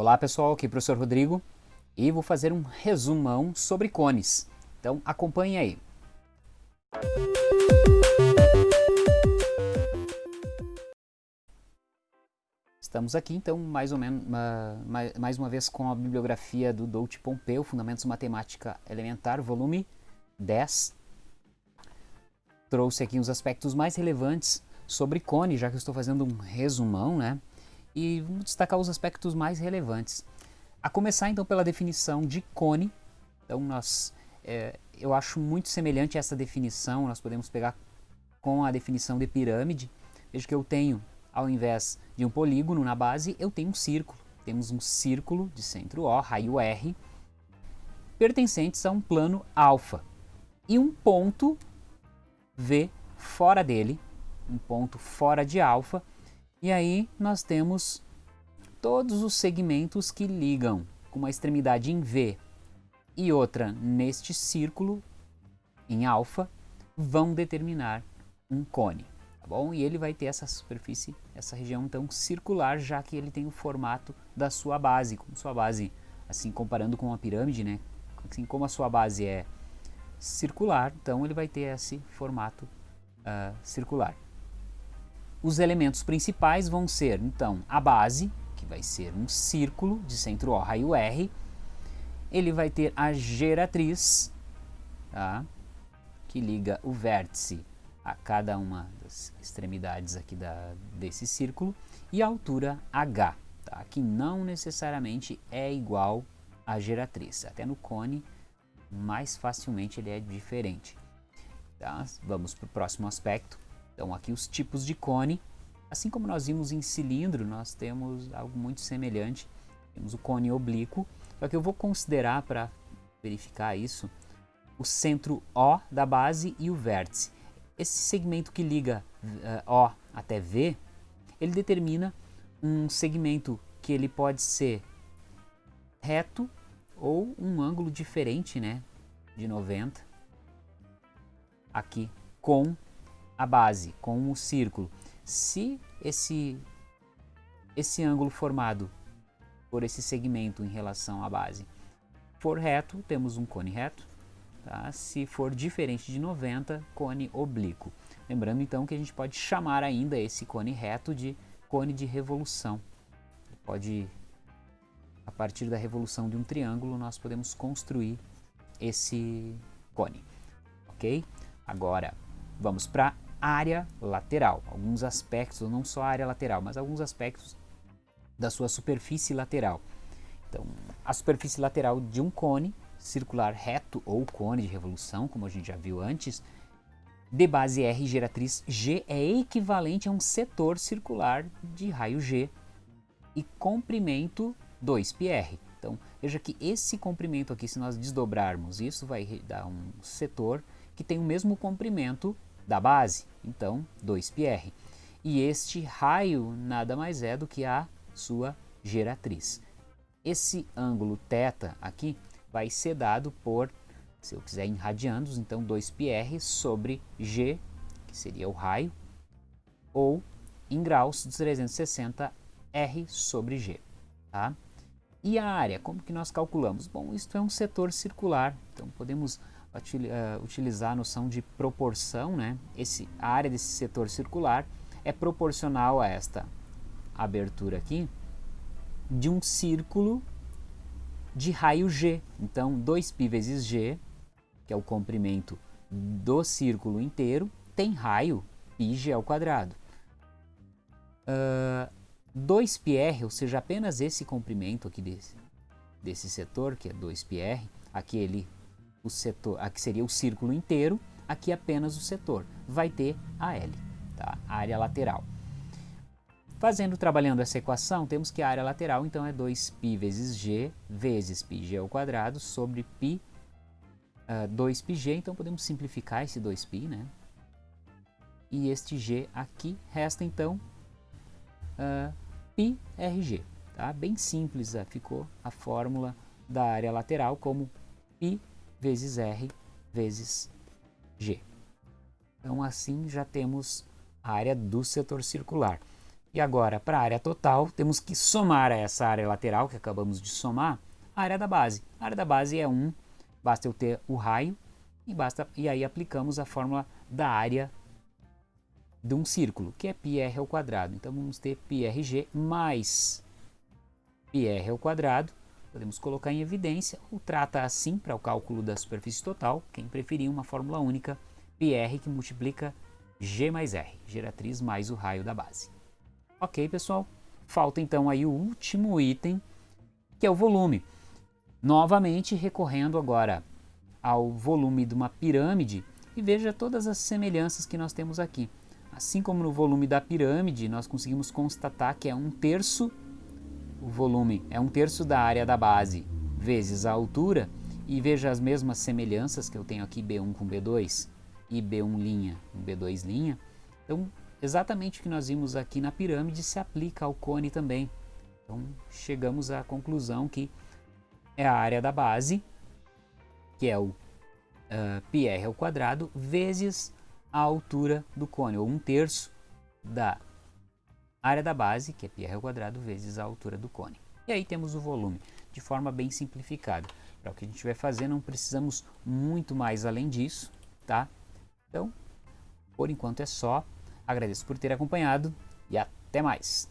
Olá pessoal, aqui é o professor Rodrigo e vou fazer um resumão sobre cones. Então acompanhe aí. Estamos aqui então mais ou menos mais uma vez com a bibliografia do Dolce Pompeu, Fundamentos Matemática Elementar, volume 10. Trouxe aqui os aspectos mais relevantes sobre cone, já que eu estou fazendo um resumão, né? E vamos destacar os aspectos mais relevantes. A começar então pela definição de cone, então nós, é, eu acho muito semelhante essa definição, nós podemos pegar com a definição de pirâmide, veja que eu tenho, ao invés de um polígono na base, eu tenho um círculo. Temos um círculo de centro O, raio R, pertencentes a um plano alfa, e um ponto V fora dele, um ponto fora de alfa, e aí nós temos todos os segmentos que ligam com uma extremidade em V e outra neste círculo em alfa vão determinar um cone, tá bom? E ele vai ter essa superfície, essa região então circular, já que ele tem o formato da sua base, como sua base, assim comparando com uma pirâmide, né? Assim como a sua base é circular, então ele vai ter esse formato uh, circular. Os elementos principais vão ser, então, a base, que vai ser um círculo de centro O, raio R. Ele vai ter a geratriz, tá? que liga o vértice a cada uma das extremidades aqui da, desse círculo, e a altura H, tá? que não necessariamente é igual à geratriz. Até no cone, mais facilmente ele é diferente. Tá? Vamos para o próximo aspecto. Então aqui os tipos de cone, assim como nós vimos em cilindro, nós temos algo muito semelhante. Temos o cone oblíquo, só que eu vou considerar para verificar isso, o centro O da base e o vértice. Esse segmento que liga uh, O até V, ele determina um segmento que ele pode ser reto ou um ângulo diferente, né, de 90, aqui com a base com o círculo. Se esse, esse ângulo formado por esse segmento em relação à base for reto, temos um cone reto. Tá? Se for diferente de 90, cone oblíquo. Lembrando então que a gente pode chamar ainda esse cone reto de cone de revolução. Pode, a partir da revolução de um triângulo, nós podemos construir esse cone. Ok? Agora, vamos para área lateral, alguns aspectos, não só a área lateral, mas alguns aspectos da sua superfície lateral. Então, a superfície lateral de um cone circular reto ou cone de revolução, como a gente já viu antes, de base R geratriz G é equivalente a um setor circular de raio G e comprimento 2πr. Então, veja que esse comprimento aqui, se nós desdobrarmos isso, vai dar um setor que tem o mesmo comprimento da base, então 2πr. E este raio nada mais é do que a sua geratriz. Esse ângulo θ aqui vai ser dado por, se eu quiser em radianos, então 2πr sobre g, que seria o raio, ou em graus de 360 r sobre g. Tá? E a área, como que nós calculamos? Bom, isto é um setor circular, então podemos uh, utilizar a noção de proporção, né? Esse, a área desse setor circular é proporcional a esta abertura aqui de um círculo de raio G. Então, 2π vezes G, que é o comprimento do círculo inteiro, tem raio πg ao quadrado. Uh, 2πr, ou seja, apenas esse comprimento aqui desse, desse setor, que é 2πr, aqui ele o setor, aqui seria o círculo inteiro, aqui apenas o setor. Vai ter a L, tá? a área lateral. Fazendo, trabalhando essa equação, temos que a área lateral, então, é 2π vezes g vezes πg ao quadrado sobre π, uh, 2πg, então podemos simplificar esse 2π, né? E este g aqui resta, então, uh, πrg, tá? Bem simples, uh, ficou a fórmula da área lateral como π vezes R vezes G. Então assim já temos a área do setor circular. E agora, para a área total, temos que somar a essa área lateral que acabamos de somar, a área da base. A área da base é 1, basta eu ter o raio e, basta, e aí aplicamos a fórmula da área de um círculo, que é πr ao quadrado. Então vamos ter πrg mais πr ao quadrado, podemos colocar em evidência, ou trata assim para o cálculo da superfície total, quem preferir uma fórmula única, πr que multiplica g mais r, geratriz mais o raio da base. Ok, pessoal? Falta então aí o último item, que é o volume. Novamente recorrendo agora ao volume de uma pirâmide e veja todas as semelhanças que nós temos aqui. Assim como no volume da pirâmide, nós conseguimos constatar que é um terço, o volume é um terço da área da base vezes a altura, e veja as mesmas semelhanças que eu tenho aqui B1 com B2 e B1' com B2'. Então, exatamente o que nós vimos aqui na pirâmide se aplica ao cone também. Então, chegamos à conclusão que é a área da base, que é o uh, πr ao quadrado, vezes a altura do cone, ou um terço da área da base, que é πr ao quadrado, vezes a altura do cone. E aí temos o volume, de forma bem simplificada. Para o que a gente vai fazer, não precisamos muito mais além disso, tá? Então, por enquanto é só. Agradeço por ter acompanhado e até mais!